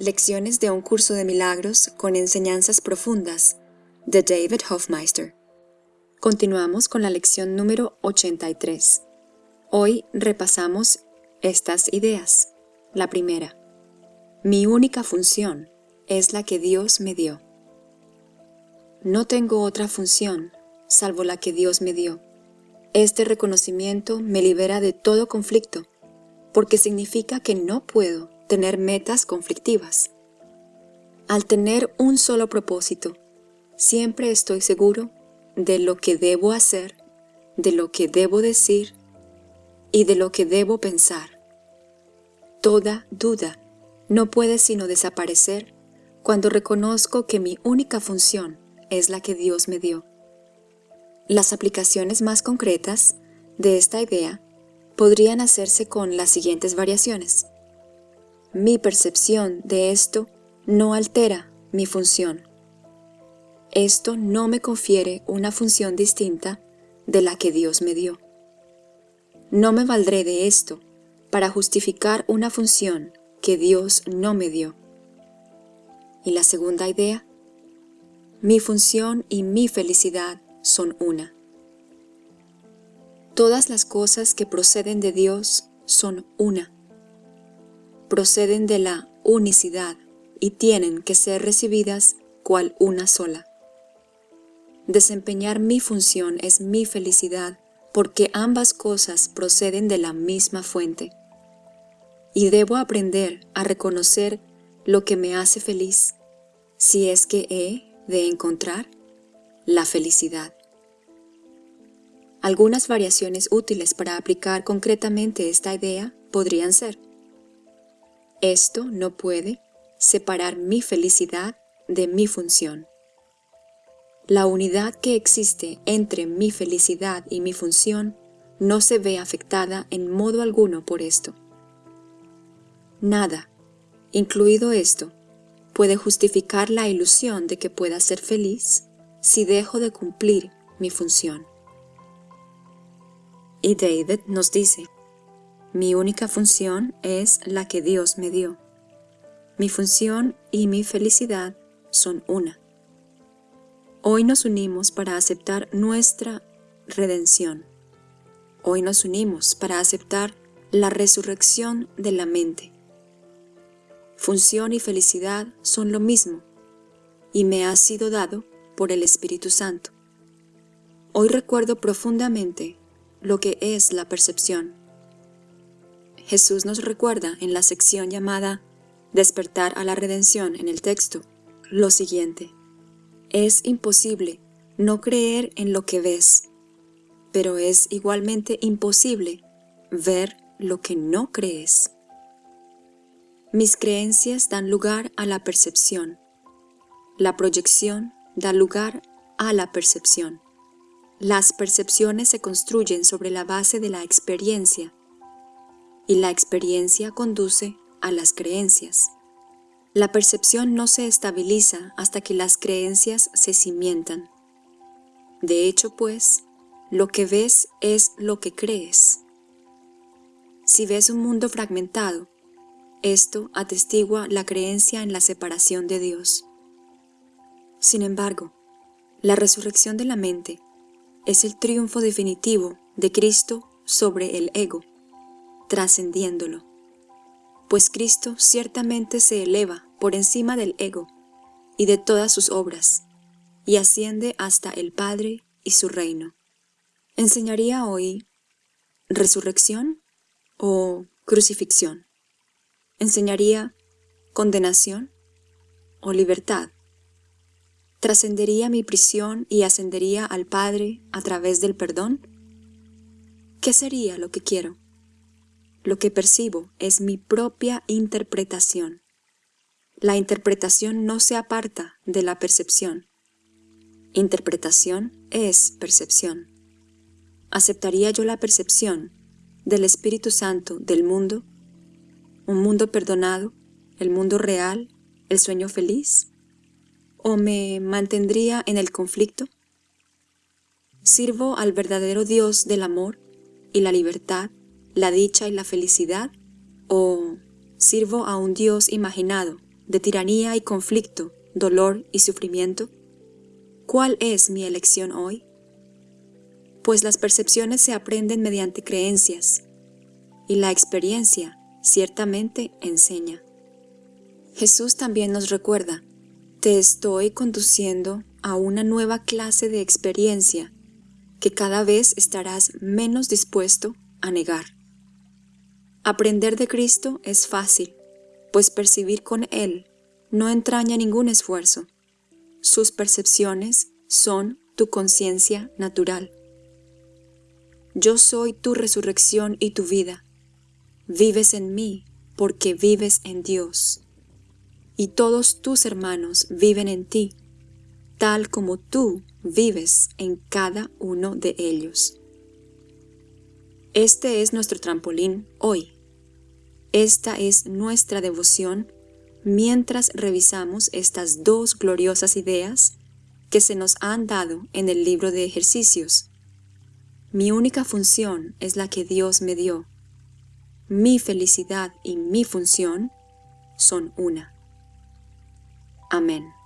Lecciones de un curso de milagros con enseñanzas profundas de David Hofmeister. Continuamos con la lección número 83. Hoy repasamos estas ideas. La primera. Mi única función es la que Dios me dio. No tengo otra función salvo la que Dios me dio. Este reconocimiento me libera de todo conflicto, porque significa que no puedo tener metas conflictivas. Al tener un solo propósito, siempre estoy seguro de lo que debo hacer, de lo que debo decir y de lo que debo pensar. Toda duda no puede sino desaparecer cuando reconozco que mi única función es la que Dios me dio. Las aplicaciones más concretas de esta idea podrían hacerse con las siguientes variaciones. Mi percepción de esto no altera mi función. Esto no me confiere una función distinta de la que Dios me dio. No me valdré de esto para justificar una función que Dios no me dio. Y la segunda idea, mi función y mi felicidad son una. Todas las cosas que proceden de Dios son una proceden de la unicidad y tienen que ser recibidas cual una sola. Desempeñar mi función es mi felicidad porque ambas cosas proceden de la misma fuente. Y debo aprender a reconocer lo que me hace feliz, si es que he de encontrar la felicidad. Algunas variaciones útiles para aplicar concretamente esta idea podrían ser esto no puede separar mi felicidad de mi función. La unidad que existe entre mi felicidad y mi función no se ve afectada en modo alguno por esto. Nada, incluido esto, puede justificar la ilusión de que pueda ser feliz si dejo de cumplir mi función. Y David nos dice, mi única función es la que Dios me dio. Mi función y mi felicidad son una. Hoy nos unimos para aceptar nuestra redención. Hoy nos unimos para aceptar la resurrección de la mente. Función y felicidad son lo mismo y me ha sido dado por el Espíritu Santo. Hoy recuerdo profundamente lo que es la percepción Jesús nos recuerda en la sección llamada Despertar a la redención en el texto lo siguiente. Es imposible no creer en lo que ves, pero es igualmente imposible ver lo que no crees. Mis creencias dan lugar a la percepción. La proyección da lugar a la percepción. Las percepciones se construyen sobre la base de la experiencia y la experiencia conduce a las creencias. La percepción no se estabiliza hasta que las creencias se cimientan. De hecho, pues, lo que ves es lo que crees. Si ves un mundo fragmentado, esto atestigua la creencia en la separación de Dios. Sin embargo, la resurrección de la mente es el triunfo definitivo de Cristo sobre el ego trascendiéndolo. Pues Cristo ciertamente se eleva por encima del ego y de todas sus obras, y asciende hasta el Padre y su reino. ¿Enseñaría hoy resurrección o crucifixión? ¿Enseñaría condenación o libertad? ¿Trascendería mi prisión y ascendería al Padre a través del perdón? ¿Qué sería lo que quiero? Lo que percibo es mi propia interpretación. La interpretación no se aparta de la percepción. Interpretación es percepción. ¿Aceptaría yo la percepción del Espíritu Santo del mundo? ¿Un mundo perdonado? ¿El mundo real? ¿El sueño feliz? ¿O me mantendría en el conflicto? ¿Sirvo al verdadero Dios del amor y la libertad la dicha y la felicidad? ¿O sirvo a un Dios imaginado de tiranía y conflicto, dolor y sufrimiento? ¿Cuál es mi elección hoy? Pues las percepciones se aprenden mediante creencias, y la experiencia ciertamente enseña. Jesús también nos recuerda, te estoy conduciendo a una nueva clase de experiencia que cada vez estarás menos dispuesto a negar. Aprender de Cristo es fácil, pues percibir con Él no entraña ningún esfuerzo. Sus percepciones son tu conciencia natural. Yo soy tu resurrección y tu vida. Vives en mí porque vives en Dios. Y todos tus hermanos viven en ti, tal como tú vives en cada uno de ellos. Este es nuestro trampolín hoy. Esta es nuestra devoción mientras revisamos estas dos gloriosas ideas que se nos han dado en el libro de ejercicios. Mi única función es la que Dios me dio. Mi felicidad y mi función son una. Amén.